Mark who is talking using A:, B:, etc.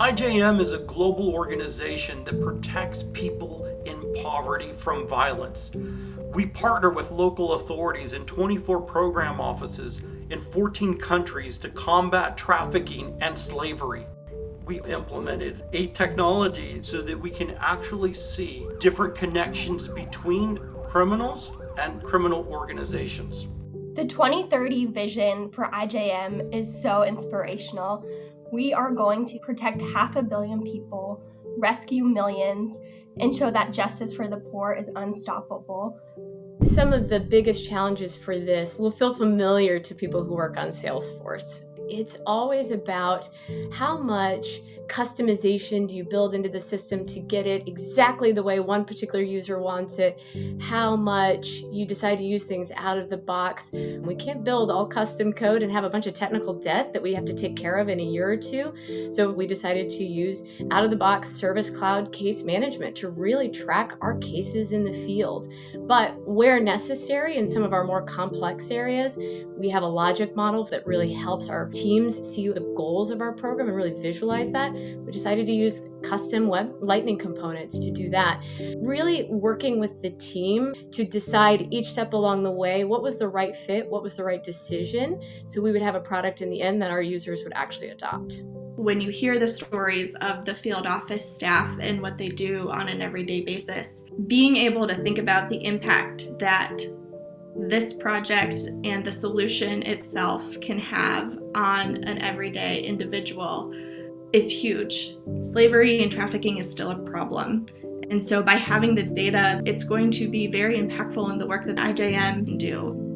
A: IJM is a global organization that protects people in poverty from violence. We partner with local authorities in 24 program offices in 14 countries to combat trafficking and slavery. We implemented a technology so that we can actually see different connections between criminals and criminal organizations.
B: The 2030 vision for IJM is so inspirational. We are going to protect half a billion people, rescue millions, and show that justice for the poor is unstoppable.
C: Some of the biggest challenges for this will feel familiar to people who work on Salesforce. It's always about how much customization do you build into the system to get it exactly the way one particular user wants it, how much you decide to use things out of the box. We can't build all custom code and have a bunch of technical debt that we have to take care of in a year or two. So we decided to use out of the box Service Cloud case management to really track our cases in the field. But where necessary in some of our more complex areas, we have a logic model that really helps our teams see the goals of our program and really visualize that we decided to use custom web lightning components to do that. Really working with the team to decide each step along the way what was the right fit, what was the right decision, so we would have a product in the end that our users would actually adopt.
D: When you hear the stories of the field office staff and what they do on an everyday basis, being able to think about the impact that this project and the solution itself can have on an everyday individual is huge. Slavery and trafficking is still a problem. And so by having the data, it's going to be very impactful in the work that IJM can do.